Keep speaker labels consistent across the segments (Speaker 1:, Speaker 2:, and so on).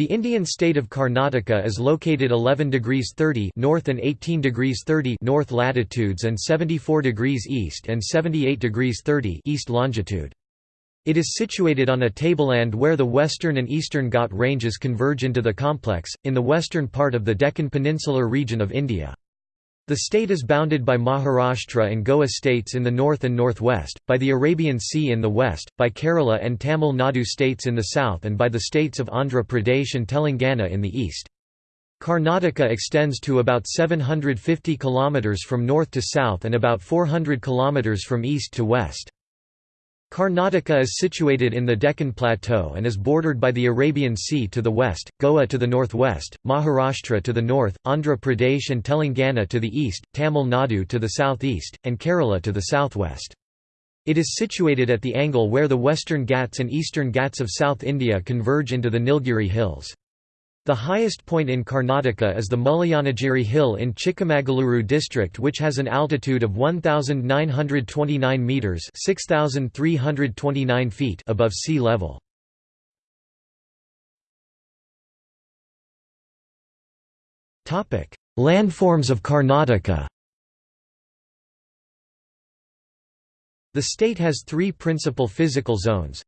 Speaker 1: The Indian state of Karnataka is located 11 degrees 30 north and 18 degrees 30 north latitudes and 74 degrees east and 78 degrees 30 east longitude. It is situated on a tableland where the western and eastern Ghat ranges converge into the complex, in the western part of the Deccan Peninsular region of India. The state is bounded by Maharashtra and Goa states in the north and northwest, by the Arabian Sea in the west, by Kerala and Tamil Nadu states in the south and by the states of Andhra Pradesh and Telangana in the east. Karnataka extends to about 750 km from north to south and about 400 km from east to west. Karnataka is situated in the Deccan Plateau and is bordered by the Arabian Sea to the west, Goa to the northwest, Maharashtra to the north, Andhra Pradesh and Telangana to the east, Tamil Nadu to the southeast, and Kerala to the southwest. It is situated at the angle where the western Ghats and eastern Ghats of South India converge into the Nilgiri Hills. The highest point in Karnataka is the Mullayanagiri Hill in Chikamagaluru district which has an altitude of 1,929 metres 6,329 feet above sea level. Landforms of Karnataka The state has three principal physical zones,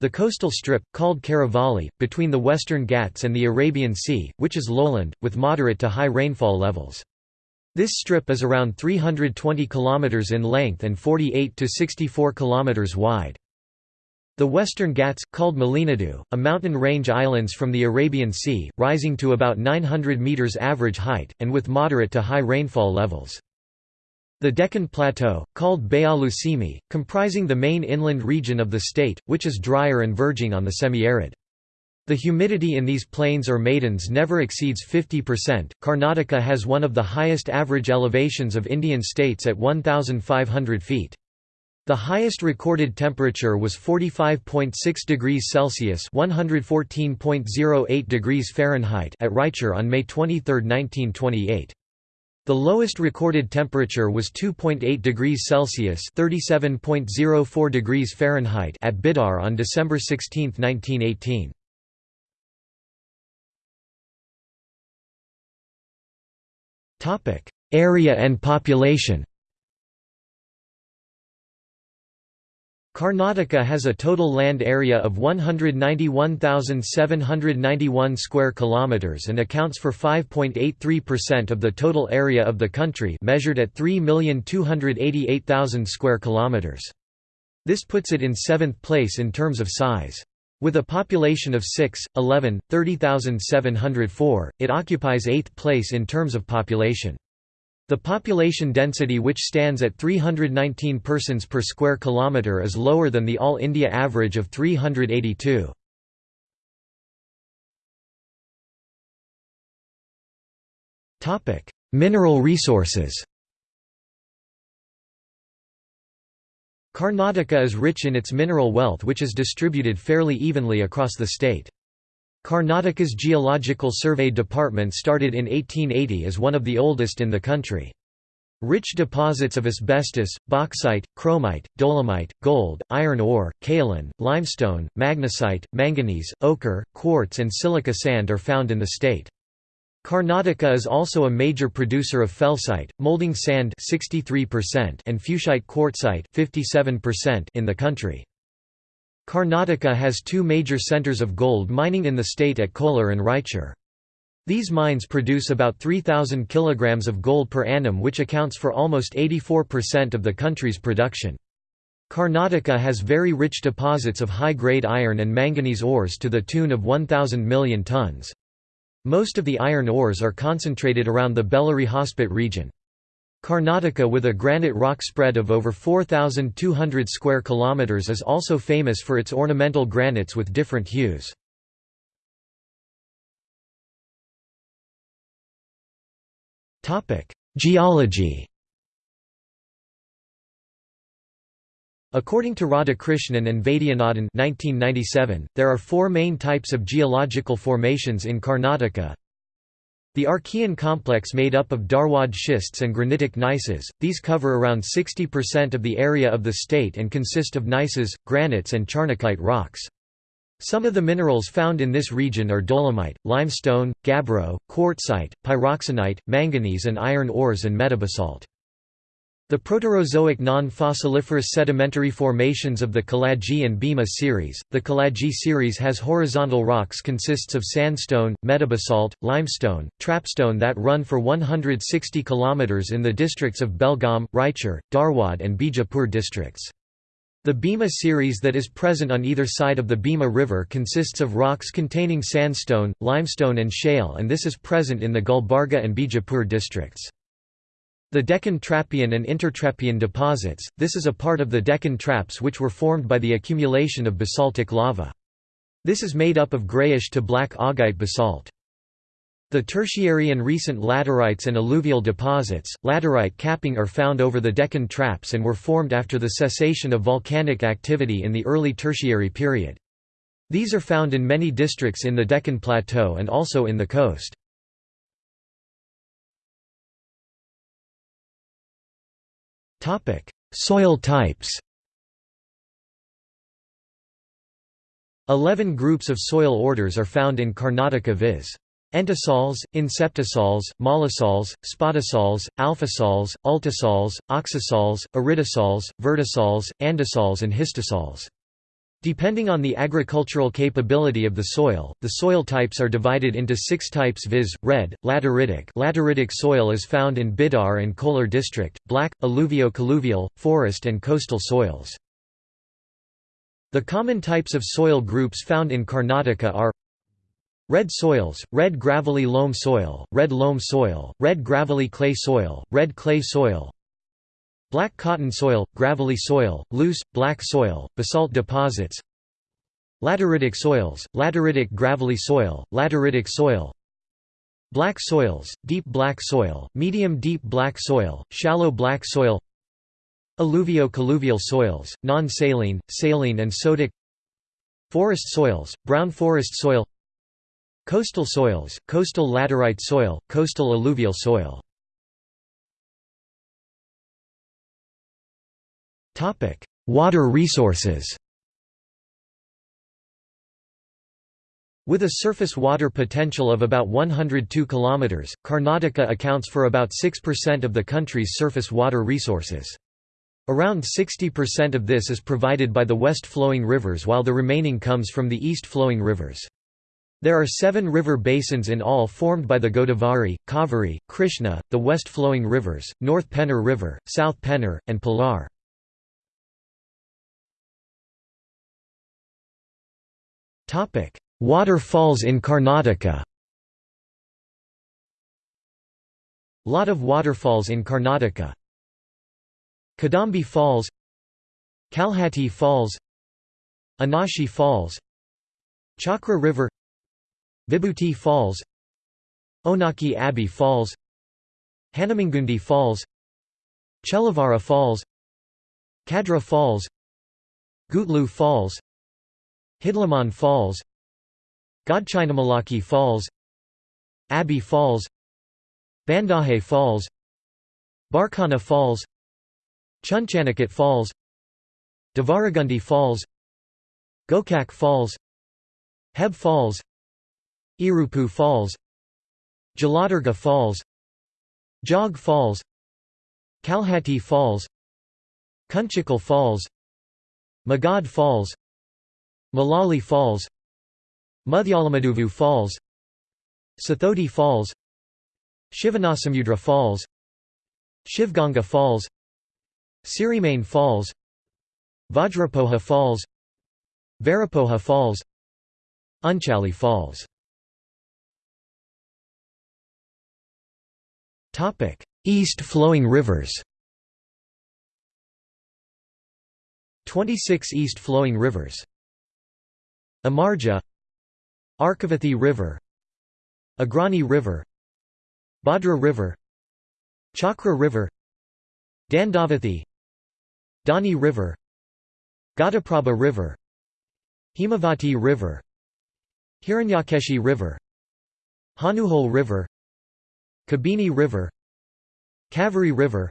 Speaker 1: the coastal strip, called Karavalli, between the Western Ghats and the Arabian Sea, which is lowland, with moderate to high rainfall levels. This strip is around 320 km in length and 48 to 64 km wide. The Western Ghats, called Malenadu, a mountain range islands from the Arabian Sea, rising to about 900 metres average height, and with moderate to high rainfall levels. The Deccan Plateau, called Bayalu Simi, comprising the main inland region of the state, which is drier and verging on the semi-arid. The humidity in these plains or maidans never exceeds 50%. Karnataka has one of the highest average elevations of Indian states at 1,500 feet. The highest recorded temperature was 45.6 degrees Celsius (114.08 degrees Fahrenheit) at Raichur on May 23, 1928. The lowest recorded temperature was 2.8 degrees Celsius (37.04 degrees Fahrenheit) at Bidar on December 16, 1918. Topic: Area and population. Karnataka has a total land area of 191,791 square kilometers and accounts for 5.83% of the total area of the country, measured at 3,288,000 square kilometers. This puts it in seventh place in terms of size. With a population of 6, 11, 30,704, it occupies eighth place in terms of population. The population density which stands at 319 persons per square kilometre is lower than the all India average of 382. Mineral resources Karnataka is rich in its mineral wealth which is distributed fairly evenly across the state. Karnataka's Geological Survey Department started in 1880 as one of the oldest in the country. Rich deposits of asbestos, bauxite, chromite, dolomite, gold, iron ore, kaolin, limestone, magnesite, manganese, ochre, quartz and silica sand are found in the state. Karnataka is also a major producer of felsite, molding sand 63% and fuchsite quartzite 57% in the country. Karnataka has two major centres of gold mining in the state at Kolar and Raichur. These mines produce about 3,000 kg of gold per annum which accounts for almost 84% of the country's production. Karnataka has very rich deposits of high-grade iron and manganese ores to the tune of 1,000 million tons. Most of the iron ores are concentrated around the Bellary Hospet region. Karnataka with a granite rock spread of over 4,200 square kilometers is also famous for its ornamental granites with different hues. Geology According to Radhakrishnan and Vaidyanathan 1997, there are four main types of geological formations in Karnataka the Archean complex made up of Dharwad schists and granitic gneisses, these cover around 60% of the area of the state and consist of gneisses, granites and charnockite rocks. Some of the minerals found in this region are dolomite, limestone, gabbro, quartzite, pyroxenite, manganese and iron ores and metabasalt. The Proterozoic non-fossiliferous sedimentary formations of the Kaladgi and Bhima series. The Kaladgi series has horizontal rocks consists of sandstone, metabasalt, limestone, trapstone that run for 160 km in the districts of Belgaum, Raichur, Dharwad and Bijapur districts. The Bhima series that is present on either side of the Bhima River consists of rocks containing sandstone, limestone and shale and this is present in the Gulbarga and Bijapur districts. The Deccan Trappean and Intertrappean deposits, this is a part of the Deccan Traps which were formed by the accumulation of basaltic lava. This is made up of grayish to black augite basalt. The tertiary and recent laterites and alluvial deposits, laterite capping are found over the Deccan Traps and were formed after the cessation of volcanic activity in the early tertiary period. These are found in many districts in the Deccan Plateau and also in the coast. Soil types Eleven groups of soil orders are found in Karnataka viz. Entisols, inceptisols, mollisols, spodosols, alfisols, ultisols, oxisols, aridisols, vertisols, andisols and histosols. Depending on the agricultural capability of the soil, the soil types are divided into six types viz. red, lateritic lateritic soil is found in Bidar and Kolar district, black, alluvio-colluvial, forest and coastal soils. The common types of soil groups found in Karnataka are Red soils, red gravelly loam soil, red loam soil, red gravelly clay soil, red clay soil Black cotton soil, gravelly soil, loose, black soil, basalt deposits Lateritic soils, lateritic gravelly soil, lateritic soil Black soils, deep black soil, medium deep black soil, shallow black soil Alluvio-colluvial soils, non-saline, saline and sodic Forest soils, brown forest soil Coastal soils, coastal laterite soil, coastal alluvial soil Water resources With a surface water potential of about 102 km, Karnataka accounts for about 6% of the country's surface water resources. Around 60% of this is provided by the west-flowing rivers while the remaining comes from the east-flowing rivers. There are seven river basins in all formed by the Godavari, Kaveri, Krishna, the west-flowing rivers, North Pennar River, South Pennar, and Palar. Waterfalls in Karnataka Lot of waterfalls in Karnataka Kadambi Falls Kalhatti Falls Anashi Falls Chakra River Vibhuti Falls Onake Abbey Falls Hanamangundi Falls Chelavara Falls Kadra Falls Gutlu Falls Hidlamon Falls Godchinamalaki Falls Abbey Falls Bandahe Falls Barkana Falls Chunchanakatte Falls Devaragundi Falls Gokak Falls Heb Falls Irupu Falls Jaladurga Falls Jog Falls Kalhatti Falls Kunchikal Falls Magod Falls Malali Falls Mudhyalamaduvu Falls Sathodi Falls Shivanasamudra Falls Shivganga Falls Sirimane Falls Vajrapoha Falls Varapoha Falls Unchalli Falls. East-flowing rivers. 26 east-flowing rivers Amarja Arkavathi River Agrani River Bhadra River Chakra River Dandavathi Dani River Ghataprabha River Himavati River Hiranyakeshi River Hanuhol River Kabini River Kaveri River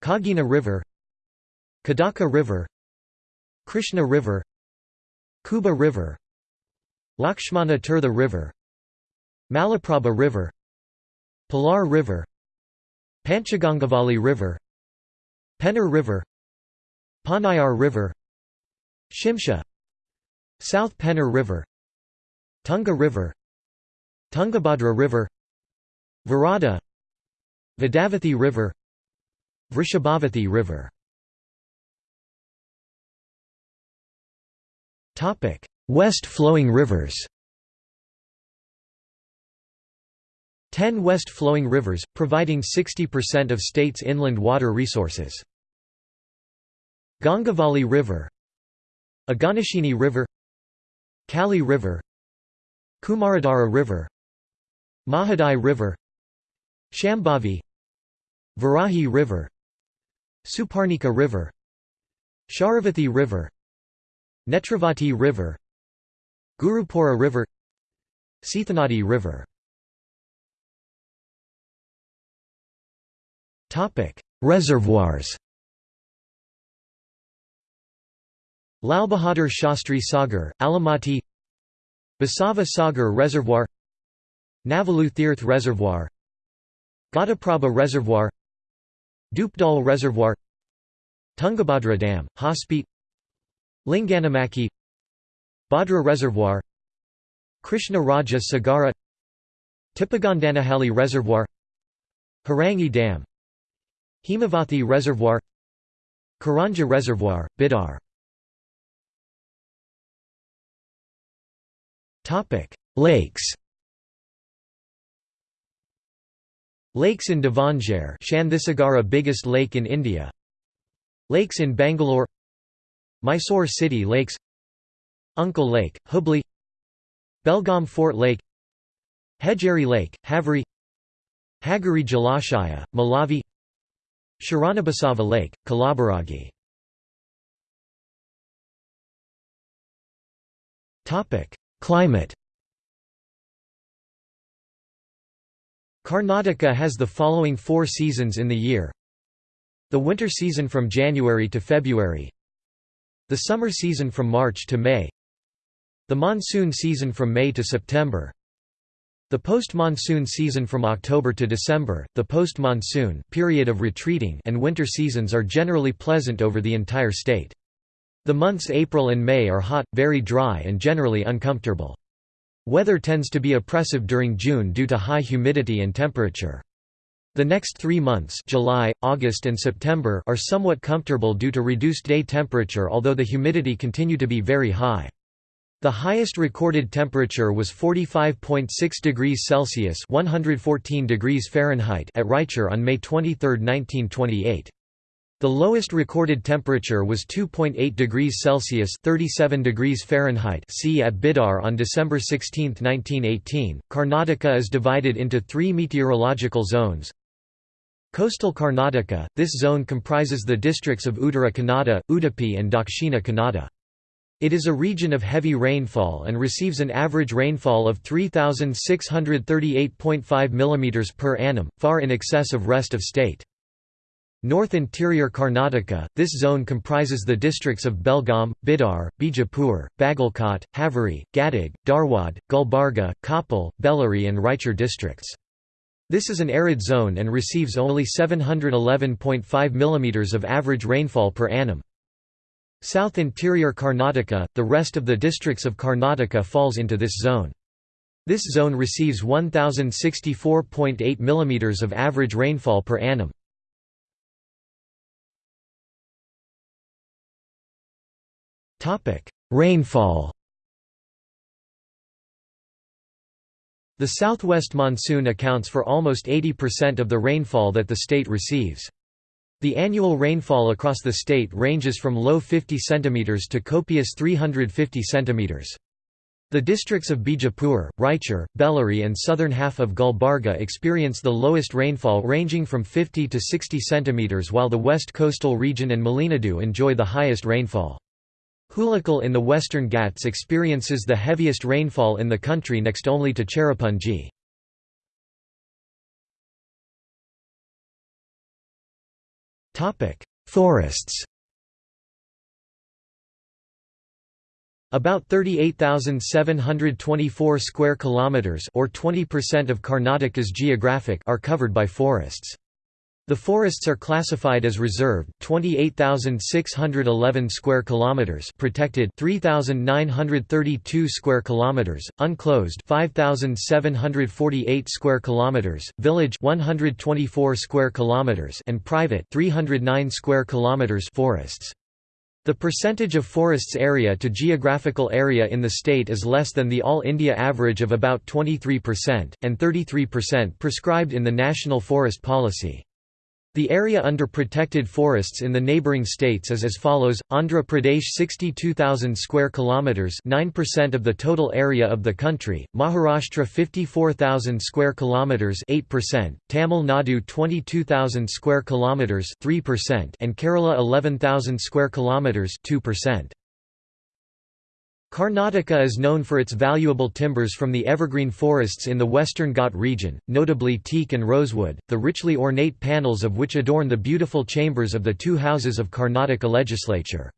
Speaker 1: Kagina River Kadaka River Krishna River Kuba River Lakshmana Tirtha River Malaprabha River Palar River Panchagangavali River Penner River Panayar River Shimsha South Penner River Tunga River Tungabhadra River Varada Vedavathi River Vrishabhavathi River West-flowing rivers. Ten west-flowing rivers, providing 60% of state's inland water resources. Gangavali River. Aganashini River. Kali River. Kumaradhara River. Mahadai River. Shambhavi. Varahi River. Suparnika River. Sharavathi River Netravati River Gurupura River Sithanadi River. Reservoirs. Lal Bahadur Shastri Sagar, Almatti. Basava Sagar Reservoir. Navalu Tirth Reservoir. Ghataprabha Reservoir. Dupdal Reservoir. Tungabhadra Dam, Hospet Linganamakki Bhadra Reservoir Krishna Raja Sagara Tipagandanahalli Reservoir Harangi Dam Hemavathi Reservoir Karanja Reservoir, Bidar. Lakes. Lakes in Davangere Chandhisagara biggest lake in India. Lakes in Bangalore Mysore City Lakes Unkal Lake, Hubli Belgaum Fort Lake Hejari Lake, Haveri Hagari Jalashaya, Malavi Sharanabasava Lake, Kalaburagi. Climate. Karnataka has the following four seasons in the year. The winter season from January to February The summer season from March to May The monsoon season from May to September the post-monsoon season from October to December, the post-monsoon period of retreating and winter seasons are generally pleasant over the entire state. The months April and May are hot, very dry and generally uncomfortable. Weather tends to be oppressive during June due to high humidity and temperature. The next three months July, August and September are somewhat comfortable due to reduced day temperature although the humidity continue to be very high. The highest recorded temperature was 45.6 degrees Celsius (114 degrees Fahrenheit) at Raichur on May 23, 1928. The lowest recorded temperature was 2.8 degrees Celsius (37 degrees Fahrenheit) C at Bidar on December 16, 1918. Karnataka is divided into 3 meteorological zones. Coastal Karnataka, this zone comprises the districts of Uttara Kannada, Udupi and Dakshina Kannada. It is a region of heavy rainfall and receives an average rainfall of 3,638.5 mm per annum, far in excess of rest of state. North Interior Karnataka, this zone comprises the districts of Belgaum, Bidar, Bijapur, Bagalkot, Haveri, Gadag, Dharwad, Gulbarga, Koppal, Bellary and Raichur districts. This is an arid zone and receives only 711.5 mm of average rainfall per annum. South Interior Karnataka, the rest of the districts of Karnataka falls into this zone. This zone receives 1064.8 mm of average rainfall per annum. Rainfall The southwest monsoon accounts for almost 80% of the rainfall that the state receives. The annual rainfall across the state ranges from low 50 cm to copious 350 cm. The districts of Bijapur, Raichur, Bellary and southern half of Gulbarga experience the lowest rainfall ranging from 50 to 60 cm while the west coastal region and Malenadu enjoy the highest rainfall. Hulikal in the western Ghats experiences the heaviest rainfall in the country next only to Cherrapunji. Forests About 38,724 square kilometers or 20% of Karnataka's geographic are covered by forests. The forests are classified as reserved 28,611 square kilometers protected 3,932 square kilometers unclosed 5,748 square kilometers village 124 square kilometers and private 309 square kilometers forests the percentage of forests area to geographical area in the state is less than the All India average of about 23%, and 33% prescribed in the National Forest Policy. The area under protected forests in the neighboring states is as follows: Andhra Pradesh 62,000 square kilometers, 9% of the total area of the country; Maharashtra 54,000 square kilometers, 8%; Tamil Nadu 22,000 square kilometers, 3%; and Kerala 11,000 square kilometers, 2%. Karnataka is known for its valuable timbers from the evergreen forests in the western Ghat region, notably teak and rosewood, the richly ornate panels of which adorn the beautiful chambers of the two houses of Karnataka legislature.